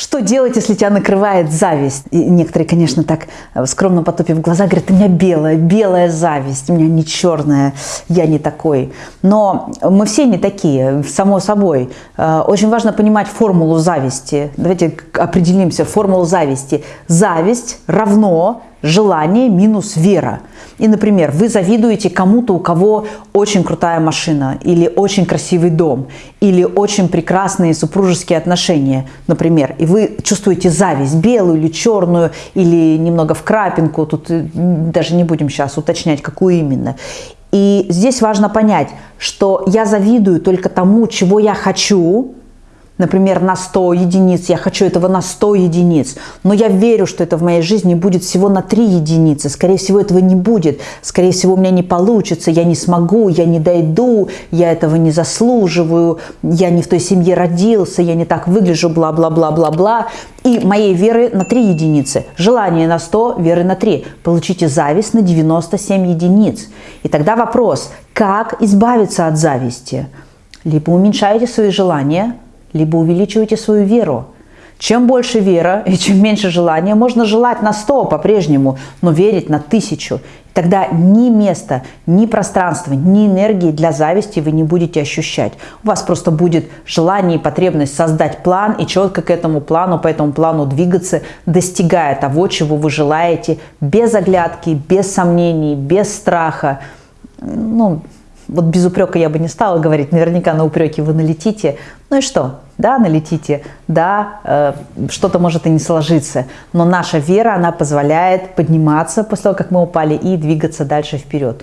Что делать, если тебя накрывает зависть? И некоторые, конечно, так э, скромно потупив глаза, говорят, у меня белая, белая зависть, у меня не черная, я не такой. Но мы все не такие, само собой. Э, очень важно понимать формулу зависти. Давайте определимся, формулу зависти. Зависть равно желание минус вера. И, например, вы завидуете кому-то, у кого очень крутая машина, или очень красивый дом, или очень прекрасные супружеские отношения, например, и вы чувствуете зависть, белую или черную, или немного в крапинку, тут э, даже не будем сейчас уточнять, какую именно. И здесь важно понять, что я завидую только тому, чего я хочу, например, на 100 единиц, я хочу этого на 100 единиц, но я верю, что это в моей жизни будет всего на 3 единицы, скорее всего, этого не будет, скорее всего, у меня не получится, я не смогу, я не дойду, я этого не заслуживаю, я не в той семье родился, я не так выгляжу, бла-бла-бла-бла-бла, и моей веры на 3 единицы, желание на 100, веры на 3. Получите зависть на 97 единиц. И тогда вопрос, как избавиться от зависти? Либо уменьшаете свои желания, либо увеличиваете свою веру. Чем больше вера и чем меньше желания, можно желать на 100 по-прежнему, но верить на тысячу. Тогда ни места, ни пространства, ни энергии для зависти вы не будете ощущать. У вас просто будет желание и потребность создать план и четко к этому плану, по этому плану двигаться, достигая того, чего вы желаете, без оглядки, без сомнений, без страха. Ну, вот без упрека я бы не стала говорить, наверняка на упреки вы налетите. Ну и что? Да, налетите, да, э, что-то может и не сложиться, но наша вера, она позволяет подниматься после того, как мы упали, и двигаться дальше вперед.